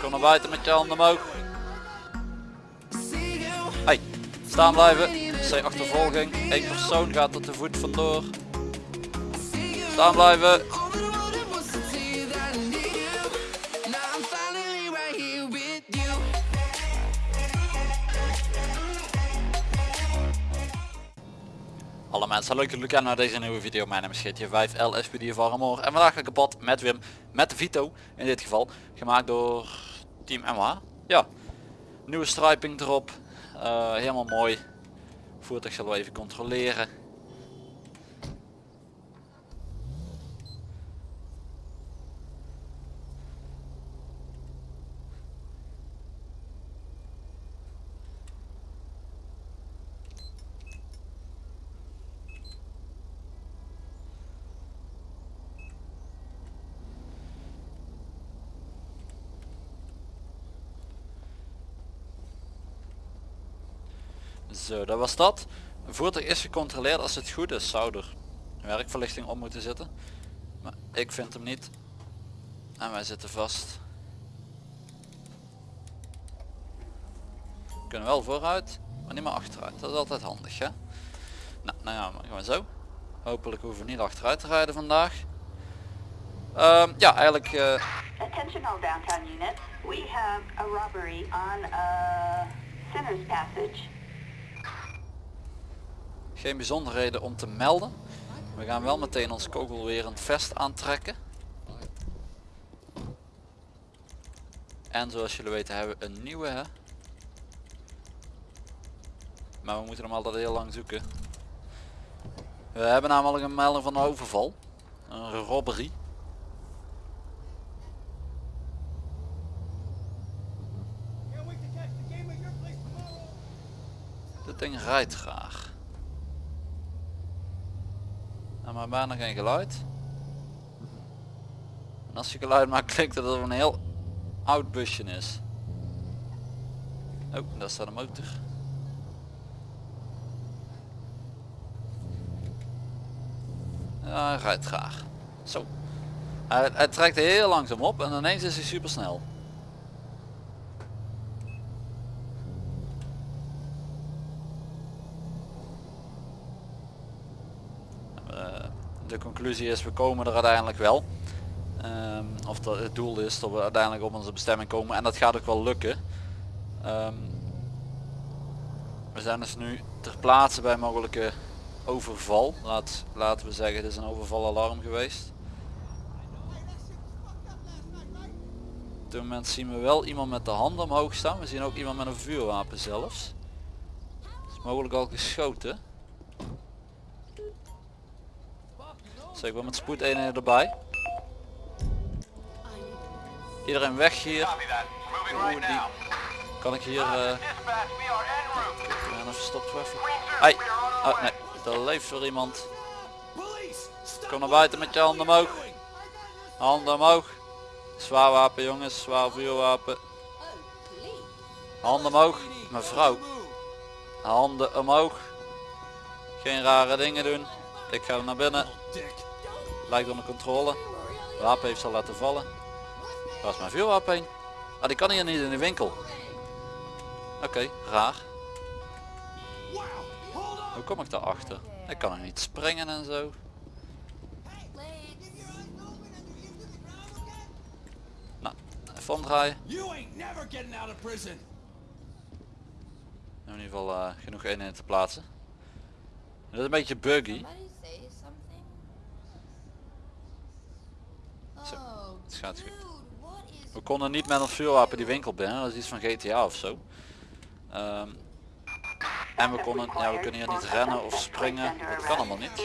Kom naar buiten met je handen omhoog. Hey, staan blijven. C achtervolging. Eén persoon gaat er te voet vandoor. Staan blijven. Alle mensen, leuk dat jullie kijken naar deze nieuwe video. Mijn naam is GTA 5 LSPD van Ramor. En vandaag ga ik op pad met Wim, met Vito in dit geval. Gemaakt door Team MH. Ja, nieuwe striping erop. Eh, helemaal mooi. Voertuig zullen we even controleren. Zo, dat was dat. Voertuig is gecontroleerd als het goed is. Zou er werkverlichting op moeten zitten. Maar ik vind hem niet. En wij zitten vast. We kunnen wel vooruit, maar niet meer achteruit. Dat is altijd handig hè. Nou, nou ja, maar we zo. Hopelijk hoeven we niet achteruit te rijden vandaag. Ehm, ja, eigenlijk... eh, downtown units. We have a robbery on uh, Sinners Passage. Geen bijzonderheden om te melden. We gaan wel meteen ons kogelwerend vest aantrekken. En zoals jullie weten hebben we een nieuwe. Hè? Maar we moeten hem altijd heel lang zoeken. We hebben namelijk een melding van een overval. Een robbery. Dit ding rijdt graag. Nou, maar bijna geen geluid. En als je geluid maakt klinkt alsof het een heel oud busje is. Oh, daar staat een motor. Ja, hij rijdt graag. Zo. Hij, hij trekt heel langzaam op en ineens is hij super snel. De conclusie is we komen er uiteindelijk wel. Ehm, of dat het doel is dat we uiteindelijk op onze bestemming komen en dat gaat ook wel lukken. Ehm, we zijn dus nu ter plaatse bij mogelijke overval. Laat, laten we zeggen het is een overvalalarm geweest. Op dit moment zien we wel iemand met de handen omhoog staan. We zien ook iemand met een vuurwapen zelfs. Is mogelijk al geschoten. Zeg, ik ben met spoed eenheden erbij. Iedereen weg hier. Kan ik hier... Uh... Ja, even stop even. Oh, nee, er leeft weer iemand. Kom naar buiten met je handen omhoog. Handen omhoog. Zwaar wapen jongens, zwaar vuurwapen. Handen omhoog. Mevrouw. Handen omhoog. Geen rare dingen doen. Ik ga naar binnen. Lijkt onder controle. Wapen heeft ze laten vallen. Waar is mijn vuurwapen heen? Ah, die kan hier niet in de winkel. Oké, raar. Hoe kom ik daarachter? Ik kan er niet springen en zo. Nou, even omdraaien. In ieder geval uh, genoeg eenheden te plaatsen. Dat is een beetje buggy. Zo, het gaat goed. We konden niet met een vuurwapen die winkel binnen, dat is iets van GTA of zo. Ehm, en we konden, ja we kunnen hier niet rennen of springen, dat kan allemaal niet.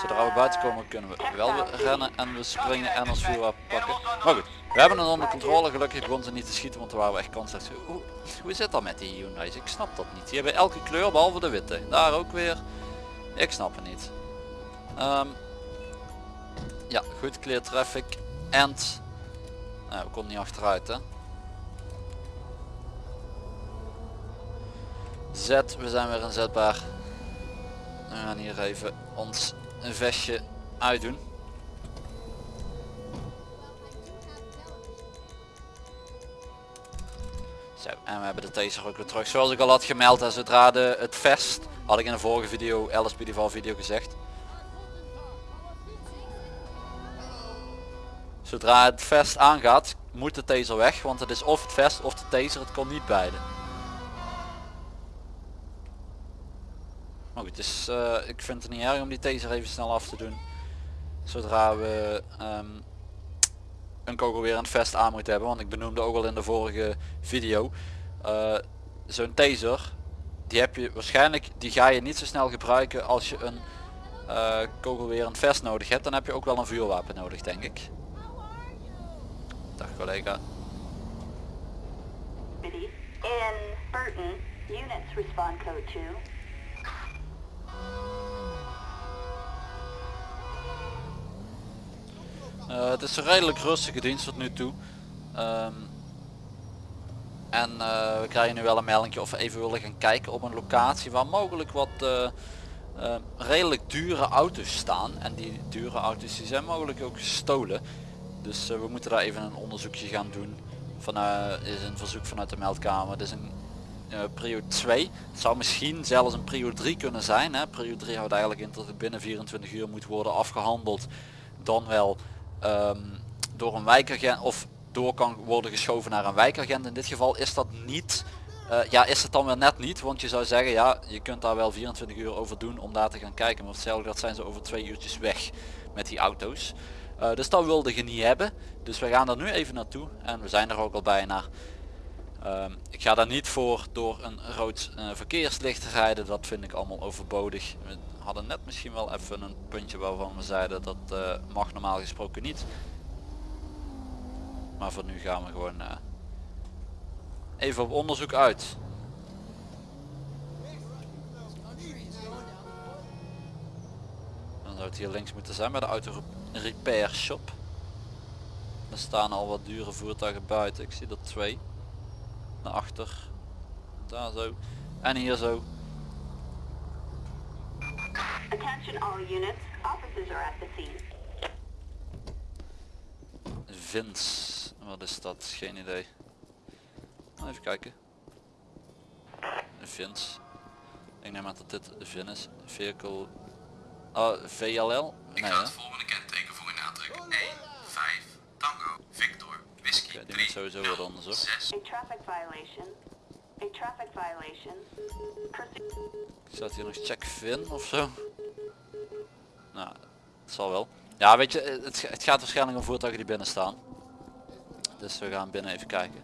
Zodra we buiten komen kunnen we wel rennen en we springen en ons vuurwapen pakken. Maar goed, we hebben het onder controle, gelukkig begon ze niet te schieten, want er waren we echt kansloos. Hoe, hoe zit dat met die Hyundai's? Ik snap dat niet. Die hebben elke kleur behalve de witte. Daar ook weer. Ik snap het niet. Ehm, ja, goed clear traffic. En nou, we konden niet achteruit hè. Z, we zijn weer inzetbaar. We gaan hier even ons vestje uitdoen. Zo, en we hebben de taser ook weer terug. Zoals ik al had gemeld, en zodra de, het vest, had ik in de vorige video, LSPDV video gezegd. Zodra het vest aangaat, moet de taser weg, want het is of het vest of de taser, het kon niet beide. Maar goed, dus eh, ik vind het niet erg om die taser even snel af te doen. Zodra we ehm, een kogel weer vest aan moeten hebben. Want ik benoemde ook al in de vorige video. eh, Zo'n taser, die heb je waarschijnlijk, die ga je niet zo snel gebruiken als je een eh, kogel weer aan het vest nodig hebt. Dan heb je ook wel een vuurwapen nodig denk ik. Dag collega. In Burton, units respond code 2. Eh, het is een redelijk rustige dienst tot nu toe. Ehm, en eh, we krijgen nu wel een melding of we even willen gaan kijken op een locatie waar mogelijk wat eh, redelijk dure auto's staan. En die dure auto's die zijn mogelijk ook gestolen. Dus eh, we moeten daar even een onderzoekje gaan doen. Van, is een verzoek vanuit de meldkamer. Dit is een eh, prio 2. Het zou misschien zelfs een prio 3 kunnen zijn. Hè. Prio 3 houdt eigenlijk in dat het binnen 24 uur moet worden afgehandeld. Dan wel ehm, door een wijkagent of door kan worden geschoven naar een wijkagent. In dit geval is dat niet. eh, ja, is het dan weer net niet, want je zou zeggen, ja, je kunt daar wel 24 uur over doen om daar te gaan kijken. Maar hetzelfde dat zijn ze over twee uurtjes weg met die auto's. Eh, dus dat wilde je niet hebben. Dus we gaan er nu even naartoe en we zijn er ook al bijna. Ehm, ik ga daar niet voor door een rood eh, verkeerslicht te rijden, dat vind ik allemaal overbodig. We hadden net misschien wel even een puntje waarvan we zeiden dat eh, mag normaal gesproken niet. Maar voor nu gaan we gewoon even op onderzoek uit. Dan zou het hier links moeten zijn bij de auto repair shop. Er staan al wat dure voertuigen buiten, ik zie er twee naar achter. Daar zo. En hier zo. Attention all units. Officers are at the scene. Vins. Wat is dat? Geen idee. Nou, Even kijken. Vins. Ik neem aan dat dit Vin is. Vehicle. Oh, VLL? Ik Nee, ga hè? het volgende kenteken voor u nadrukken. 1, 5, Tango, Victor, Whisky, die 3, moet sowieso worden onderzocht. 6, A traffic violation. A traffic violation. Staat hier nog check Vin of zo? Nou, het zal wel. Ja, weet je, het, het gaat waarschijnlijk om voertuigen die binnen staan. Dus we gaan binnen even kijken.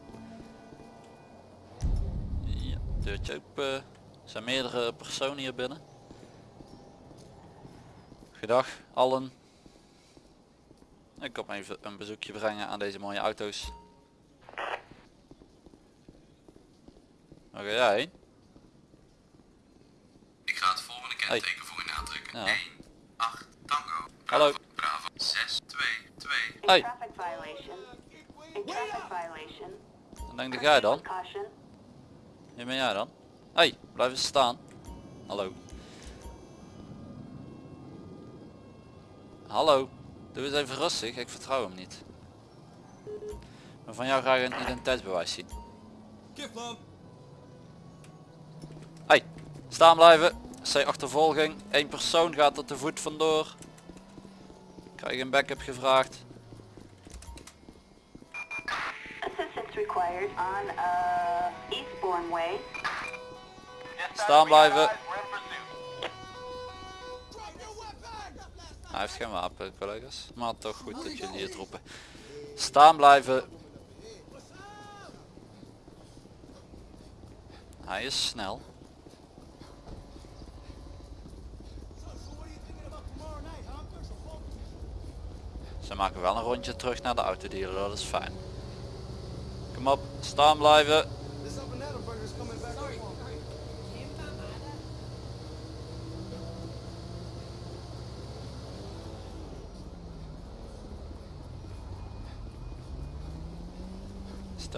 Ja, deurtje open. Er zijn meerdere personen hier binnen. Goedendag allen. Ik kom even een bezoekje brengen aan deze mooie auto's. Waar ga jij heen? Ik ga het volgende kenteken voor u nadrukken. Ja. 1, 8, Tango, Hallo. Bravo, 6, 2, 2, A Hey. traffic violation. Traffic violation. Wat denk jij dan? Wie ben jij dan? Hey, blijf eens staan. Hallo. Hallo. Doe eens even rustig, ik vertrouw hem niet. Maar van jou graag een identiteitsbewijs zien. Hey, staan blijven. C achtervolging. Eén persoon gaat er te voet vandoor. Krijg een backup gevraagd. Assistance required on uh, Eastbourne Way. Staan blijven. Hij heeft geen wapen collega's. Maar toch goed dat jullie het roepen. Staan blijven. Hij is snel. Ze maken wel een rondje terug naar de autodealer, dat is fijn. Kom op, staan blijven.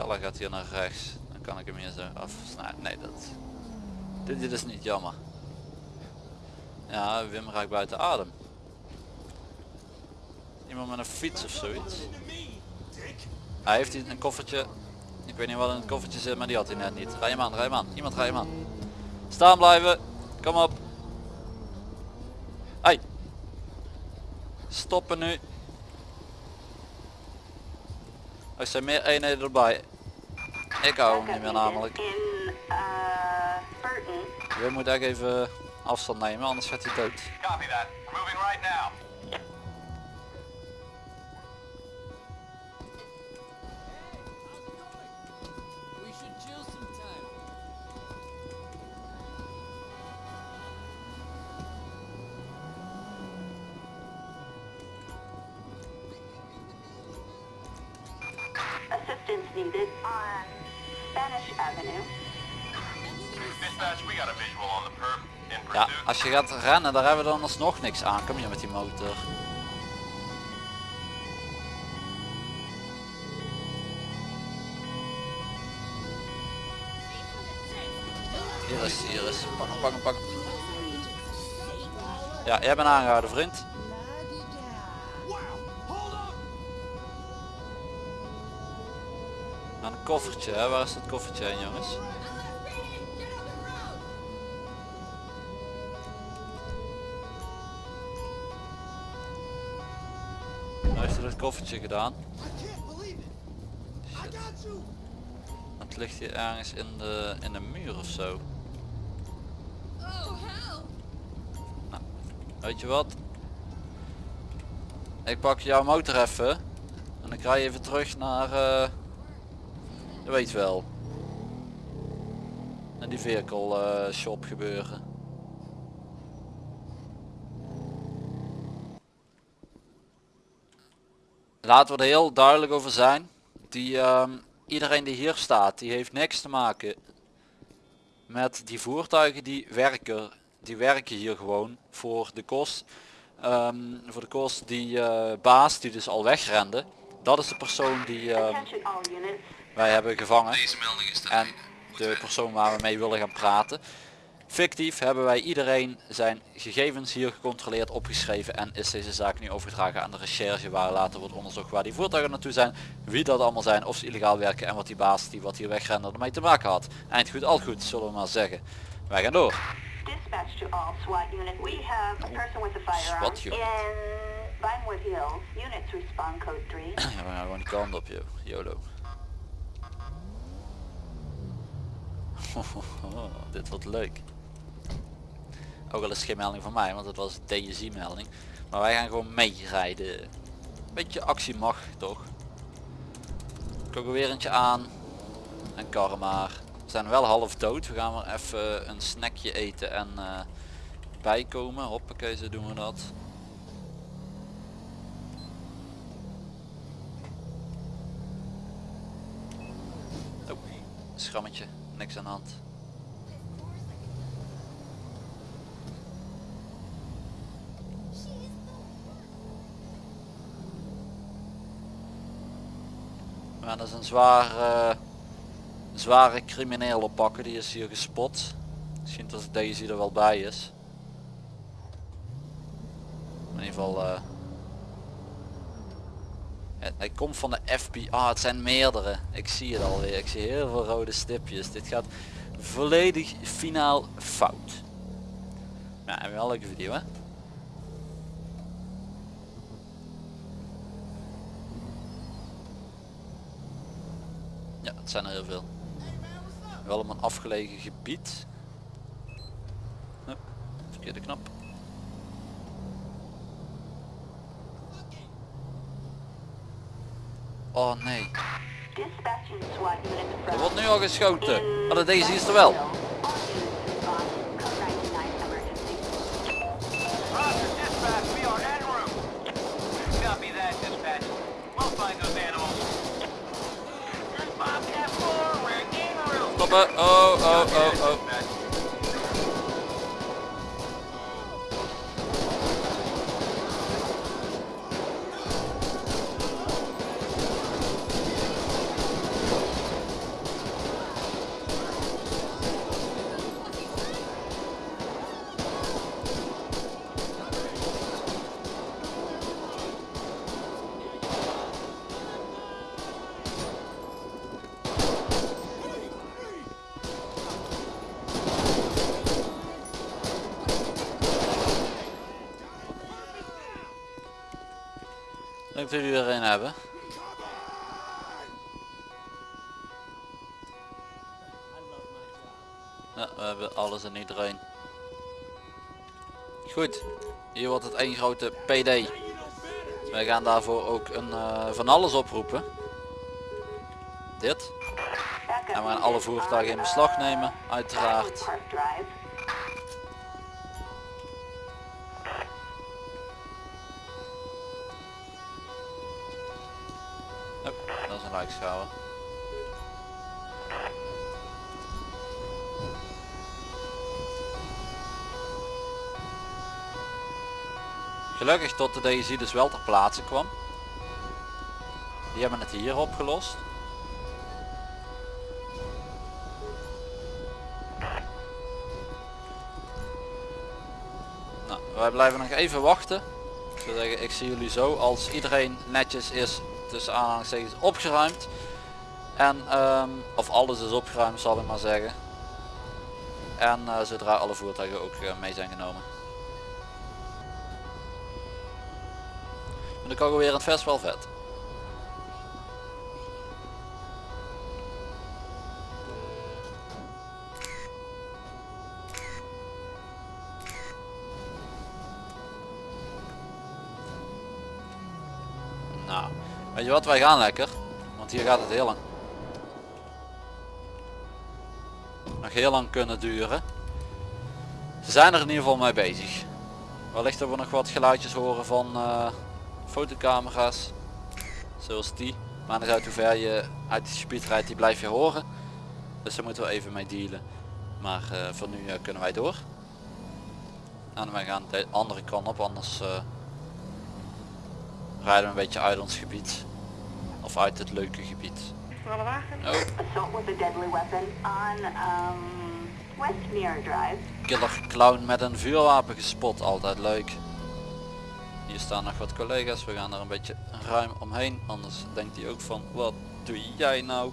Stella gaat hier naar rechts. Dan kan ik hem hier zo afsnijden. Nee, dat... Dit, dit is niet jammer. Ja, Wim raakt buiten adem. Iemand met een fiets of zoiets. Hij heeft hier een koffertje. Ik weet niet wat in het koffertje zit, maar die had hij net niet. Rij hem aan, rij hem aan. Iemand rij hem aan. Staan blijven. Kom op. Hey. Stoppen nu. Er zijn meer eenheden erbij. Ik hou hem niet meer namelijk. Burton. Je moet echt even afstand nemen, anders gaat hij dood. Copy that. We're moving right now. We should chill sometime. Assistance needed on Avenue. Dispatch, we got a visual on the perp. In Ja, als je gaat rennen, daar hebben we dan alsnog niks aan. Kom je met die motor. Hier is, hier is. Pak hem, pak hem, pak hem. Ja, jij bent aangehouden vriend. Aan een koffertje, hè? waar is dat koffertje heen jongens? Nou heeft hij dat koffertje gedaan. Het ligt hier ergens in de, in de muur of zo. Nou, weet je wat? Ik pak jouw motor even. En krijg je even terug naar... eh weet wel. Naar die vehicle eh, shop gebeuren. Laten we er heel duidelijk over zijn. Die, ehm, iedereen die hier staat, die heeft niks te maken met die voertuigen die werken. Die werken hier gewoon voor de kost. ehm, voor de kost die eh, baas die dus al wegrende. Dat is de persoon die units. Wij hebben gevangen. Deze melding is En de persoon waar we mee willen gaan praten. Fictief hebben wij iedereen zijn gegevens hier gecontroleerd, opgeschreven en is deze zaak nu overgedragen aan de recherche waar later wordt onderzocht waar die voertuigen naartoe zijn, wie dat allemaal zijn, of ze illegaal werken en wat die baas die wat hier wegrende ermee te maken had. Eind goed, al goed, zullen we maar zeggen. Wij gaan door. Dispatch to all SWAT unit. We have a person with a firearm SWAT unit. in Vinewood Hills. Units respond code 3. Ja, we gaan gewoon die kant op, joh. YOLO. Dit wordt leuk. Ook al is het geen melding van mij, want het was DSI melding. Maar wij gaan gewoon meerijden. Beetje actie mag toch. Kogelwerentje aan. En karren maar. We zijn wel half dood. We gaan maar even een snackje eten en eh, bijkomen. Hoppakee, zo doen we dat. Oh, schrammetje, niks aan de hand. Maar dat is een eh, zware crimineel oppakken, die is hier gespot. Misschien dat deze er wel bij is. In ieder geval, eh, hij komt van de FBI, ah het zijn meerdere. Ik zie het alweer, ik zie heel veel rode stipjes. Dit gaat volledig finaal fout. Ja, en wel een leuke video hè. Ja, het zijn er heel veel. Wel op een afgelegen gebied. Verkeerde knop. Oh nee. Er wordt nu al geschoten. Maar de deze is er wel. All units Dat jullie er een hebben. We hebben alles en iedereen. Goed, hier wordt het één grote PD. Wij gaan daarvoor ook een eh, van alles oproepen. Dit. En we gaan alle voertuigen in beslag nemen, uiteraard. Gelukkig tot de DSI dus wel ter plaatse kwam. Die hebben het hier opgelost. Nou, wij blijven nog even wachten. Ik zeggen, ik zie jullie zo als iedereen netjes is tussen aanhalingstekens opgeruimd. En, ehm, of alles is opgeruimd zal ik maar zeggen. En eh, zodra alle voertuigen ook eh, mee zijn genomen. Kan ik weer in het festival vet. Weet je wat, wij gaan lekker. Want hier gaat het heel lang. Nog heel lang kunnen duren. Ze zijn er in ieder geval mee bezig. Wellicht dat we nog wat geluidjes horen van eh, fotocamera's. Zoals die. Maar niet uit hoe ver je uit het gebied rijdt, die blijf je horen. Dus daar moeten we even mee dealen. Maar eh, voor nu eh, kunnen wij door. En wij gaan de andere kant op, anders rijden we een beetje uit ons gebied. Of uit het leuke gebied. Wagen. Oh, Assault with a deadly weapon on um, West Mirror Drive. killer clown met een vuurwapen gespot, altijd leuk. Hier staan nog wat collega's, we gaan er een beetje ruim omheen, anders denkt hij ook van wat doe jij nou?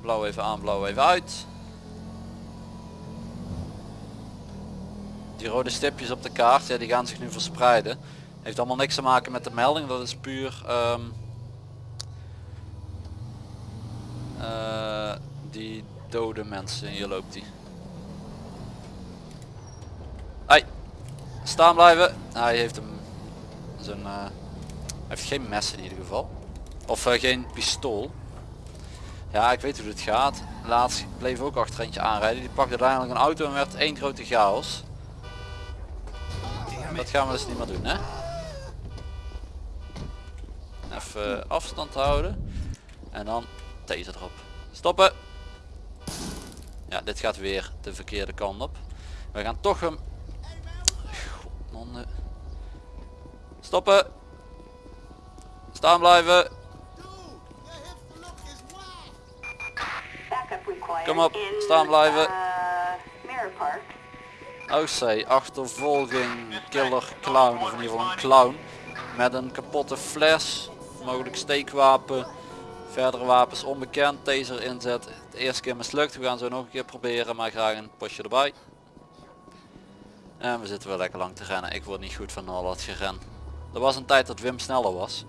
Blauw even aan, blauw even uit. Die rode stipjes op de kaart, ja, die gaan zich nu verspreiden. Heeft allemaal niks te maken met de melding, dat is puur ehm, eh, die dode mensen. Hier loopt hij. Hey, staan blijven. Hij heeft hem zijn, eh, hij heeft geen mes in ieder geval. Of eh, geen pistool. Ja, ik weet hoe dit gaat. Laatst bleef ook achter eentje aanrijden. Die pakte uiteindelijk een auto en werd één grote chaos. Dat gaan we dus niet meer doen, hè? Even afstand houden. En dan taser erop. Stoppen. Ja, dit gaat weer de verkeerde kant op. We gaan toch hem... Stoppen. Staan blijven. Kom op, staan blijven. OC, achtervolging, killer clown, of in ieder geval een clown. Met een kapotte fles, mogelijk steekwapen. Verdere wapens onbekend, taser inzet. De eerste keer mislukt, we gaan zo nog een keer proberen, maar graag een postje erbij. En we zitten wel lekker lang te rennen, ik word niet goed van al dat geren. Er was een tijd dat Wim sneller was.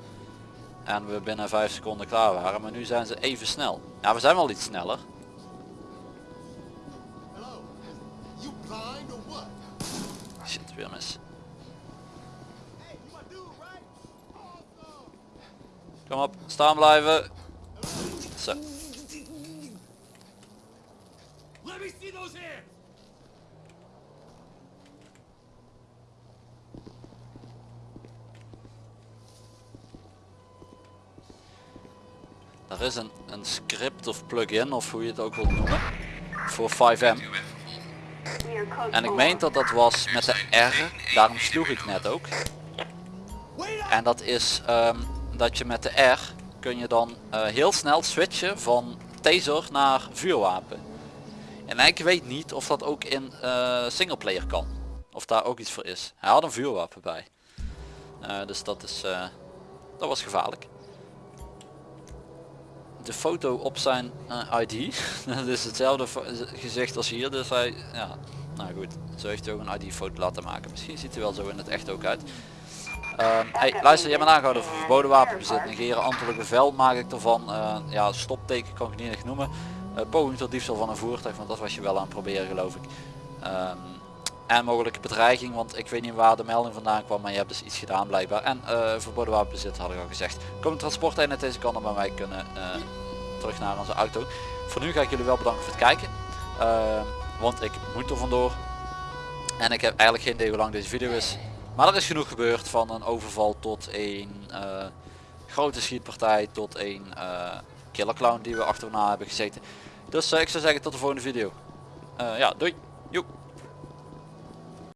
En we binnen 5 seconden klaar waren, maar nu zijn ze even snel. Ja, we zijn wel iets sneller. Shit, weer mis. Kom op, staan blijven. Zo. Let me see those hands! Er is een, een script of plugin of hoe je het ook wilt noemen. Voor 5M. We are code En ik meen dat dat was met de R. Daarom sloeg ik net ook. En dat is ehm, dat je met de R kun je dan eh, heel snel switchen van taser naar vuurwapen. En ik weet niet of dat ook in eh singleplayer kan. Of daar ook iets voor is. Hij had een vuurwapen bij. Eh, dus dat is dat was gevaarlijk. De foto op zijn ID. dat is hetzelfde gezicht als hier. Dus hij, ja, nou goed. Zo heeft hij ook een ID foto laten maken. Misschien ziet hij wel zo in het echt ook uit. Ehm, hey, luister, jij bent aangehouden voor verboden wapenbezit. Negeren ambtelijk bevel maak ik ervan. Eh, ja, stopteken kan ik niet echt noemen. Eh, poging tot diefstal van een voertuig, want dat was je wel aan het proberen geloof ik. Ehm, en mogelijke bedreiging, want ik weet niet waar de melding vandaan kwam, maar je hebt dus iets gedaan blijkbaar. En eh, verboden wapenbezit had ik al gezegd. Kom transporteenheid deze kant op bij mij kunnen eh, terug naar onze auto. Voor nu ga ik jullie wel bedanken voor het kijken. Ehm, want ik moet er vandoor. En ik heb eigenlijk geen idee hoe lang deze video is. Maar er is genoeg gebeurd van een overval tot een eh, grote schietpartij tot een uh, killer clown die we achterna hebben gezeten. Dus eh, ik zou zeggen tot de volgende video. Eh, ja, doei. Joep.